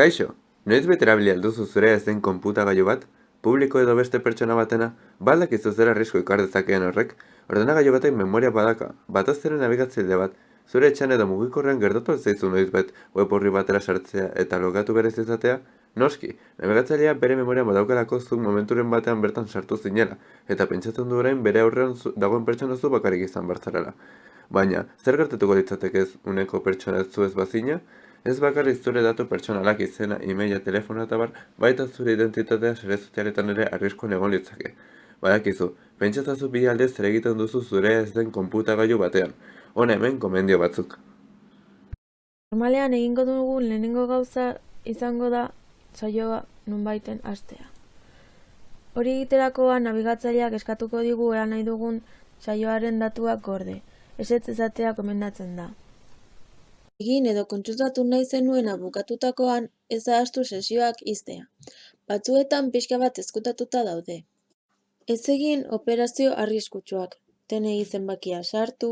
Kaixo, noiz bete erabili alduzu zure ez den konputagailu bat? Publiko edo beste pertsona batena? Baldakizu zer arrisku ikar dezakeen horrek? Ordenagailu batek memoria badaka, batez ere nabigatzaile bat, zure etxean edo mugikorrean gertatu zaizu noiz bet web horri batera sartzea eta logatu berez izatea? Noski, nabigatzailea bere memoria badaukalako zuk momenturen batean bertan sartu zinela, eta pentsatzen du orain bere aurrean dagoen pertsona zu bakarrik izan bartzarela. Baina, zer gertatuko litzateke ez uneko pertsona zu ez bazina? Ez bakarrik zure datu pertsonalak izena, e-maila, telefonoa eta bar, baita zure identitatea sare sozialetan ere arriskuan egon litzake. Badakizu, pentsatzazu bi alde zer egiten duzu zure ez den konputagailu batean. Hona hemen gomendio batzuk. Normalean egingo dugun lehenengo gauza izango da saioa nonbaiten hastea. Hori egiterakoan nabigatzaileak eskatuko digu ea nahi dugun saioaren datuak gorde. Ezetz ezatea komendatzen da. Egin edo kontsultatu nahi zenuena bukatutakoan ez ahaztu sesioak ixtea. Batzuetan pixka bat ezkutatuta daude. Ez egin operazio arriskutsuak. TNI zenbakia sartu,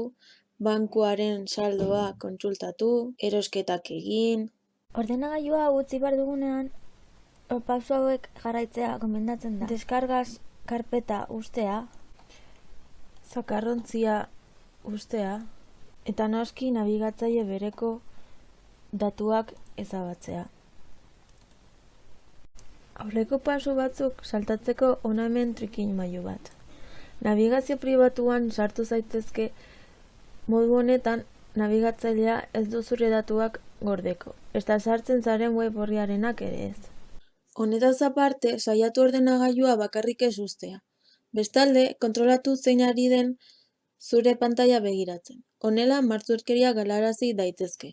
bankuaren saldoa kontsultatu, erosketak egin, Ordenagailua utzi behar dugunean, o, pauso hauek jarraitzea gomendatzen da. Deskargaz karpeta ustea, Zakarrontzia ustea, eta noski nabigatzaile bereko datuak ezabatzea. Aurreko pasu batzuk saltatzeko hona hemen trikin mailu bat. Nabigazio pribatuan sartu zaitezke modu honetan nabigatzailea ez du zure datuak gordeko. Eta sartzen zaren web horriarenak ere ez. Honetaz aparte, saiatu ordenagailua bakarrik ez ustea. Bestalde, kontrolatu zein ari den zure pantaila begiratzen. Honela, martzurkeria galarazi daitezke.